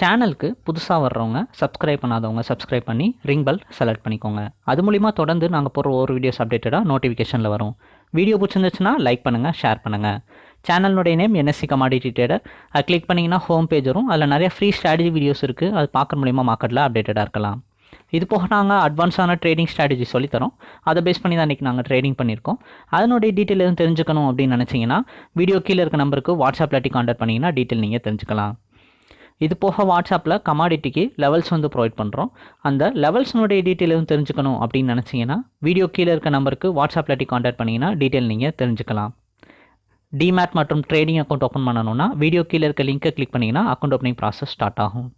சேனலுக்கு புதுசாக வர்றவங்க சப்ஸ்கிரைப் பண்ணாதவங்க சப்ஸ்கிரைப் பண்ணி ரிங் பெல் செலக்ட் பண்ணிக்கோங்க. அது மூலிமா தொடர்ந்து நாங்கள் போடுற ஒரு வீடியோஸ் அப்டேட்டடாக நோட்டிஃபிகேஷனில் வரும். வீடியோ பிடிச்சிருந்துச்சுன்னா லைக் பண்ணுங்கள் ஷேர் பண்ணுங்கள் சேனலுடைய நேம் என்எஸ்சி கமாடிட்டி ட்ரேடர் அது கிளிக் பண்ணிங்கன்னா ஹோம் பேஜ் வரும். அதில் நிறைய ஃப்ரீ ஸ்ட்ராட்டஜி வீடியோஸ் இருக்குது அது பார்க்குற மூலிமா மார்க்கெட்டில் அப்டேட்டடாக இருக்கலாம். இது போக நாங்கள் அட்வான்ஸான ட்ரேடிங் ஸ்ட்ராட்டஜி சொல்லித்தரோம் அதை பேஸ் பண்ணி தான் இன்றைக்கி நாங்கள் ட்ரேடிங் பண்ணியிருக்கோம். அதனுடைய டீட்டெயில் எதுவும் தெரிஞ்சுக்கணும் அப்படின்னு நினச்சிங்கன்னா வீடியோ கீழே இருக்க நம்பருக்கு வாட்ஸ்அப் இல்லாட்டி கான்டாக்ட் பண்ணிங்கன்னா டீட்டெயில் நீங்கள் தெரிஞ்சுக்கலாம். இது போக வாட்ஸ்அப்பில் கமாடிட்டிக்கு லெவல்ஸ் வந்து ப்ரொவைட் பண்ணுறோம் அந்த லெவல்ஸ்னுடைய டீட்டெயில் எதுவும் தெரிஞ்சுக்கணும் அப்படின்னு நினச்சிங்கன்னா வீடியோ கீழே இருக்க நம்பருக்கு வாட்ஸ்அப்பில் டி காண்டாக்ட் பண்ணிங்கன்னா டீட்டெயில் நீங்கள் தெரிஞ்சுக்கலாம். டிமேட் மற்றும் ட்ரேடிங் அக்கௌண்ட் ஓப்பன் பண்ணணும்னா வீடியோ கீழே இருக்க லிங்க்கை கிளிக் பண்ணிங்கன்னா அக்கௌண்ட் ஓப்பனிங் ப்ராசஸ் ஸ்டார்ட் ஆகும்.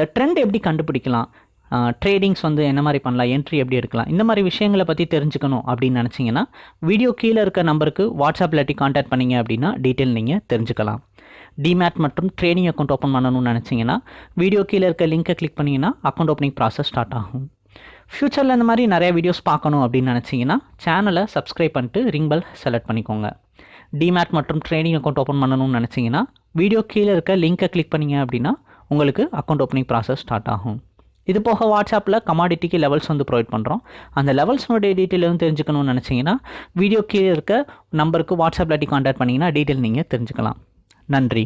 அந்த ட்ரெண்ட் எப்படி கண்டுபிடிக்கலாம்? ட்ரேடிங்ஸ் வந்து என்ன மாதிரி பண்ணலாம்? என்ட்ரி எப்படி எடுக்கலாம்? இந்த மாதிரி விஷயங்களை பற்றி தெரிஞ்சுக்கணும் அப்படின்னு நினச்சிங்கன்னா வீடியோ கீழே இருக்க நம்பருக்கு வாட்ஸ்அப்பில் எட்டி காண்டாக்ட் பண்ணிங்க அப்படின்னா டீட்டெயில் நீங்கள் தெரிஞ்சுக்கலாம். டிமேட் மற்றும் ட்ரேடிங் அக்கௌண்ட் ஓப்பன் பண்ணணும்னு நினச்சிங்கன்னா வீடியோ கீழே இருக்க லிங்கை கிளிக் பண்ணிங்கன்னா அக்கௌண்ட் ஓப்பனிங் ப்ராசஸ் ஸ்டார்ட் ஆகும். ஃப்யூச்சரில் இந்த மாதிரி நிறைய வீடியோஸ் பார்க்கணும் அப்படின்னு நினச்சிங்கன்னா சேனலை சப்ஸ்கிரைப் பண்ணிட்டு ரிங் பெல் செலக்ட் பண்ணிக்கோங்க. டிமேட் மற்றும் ட்ரேடிங் அக்கௌண்ட் ஓப்பன் பண்ணணும்னு நினச்சிங்கன்னா வீடியோ கீழே இருக்க லிங்கை கிளிக் பண்ணிங்க அப்படின்னா உங்களுக்கு அக்கௌண்ட் ஓப்பனிங் ப்ராசஸ் ஸ்டார்ட் ஆகும். இது போக வாட்ஸ்அப்பில் கமாடிட்டிக்கு லெவல்ஸ் வந்து ப்ரொவைட் பண்ணுறோம் அந்த லெவல்ஸ்னுடைய டீட்டெயில் எதுவும் தெரிஞ்சுக்கணும்னு நினச்சிங்கன்னா வீடியோ கீழே இருக்க நம்பருக்கு வாட்ஸ்அப்பில் டி கான்டாக்ட் பண்ணிங்கன்னா டீட்டெயில் நீங்கள் தெரிஞ்சுக்கலாம். நன்றி.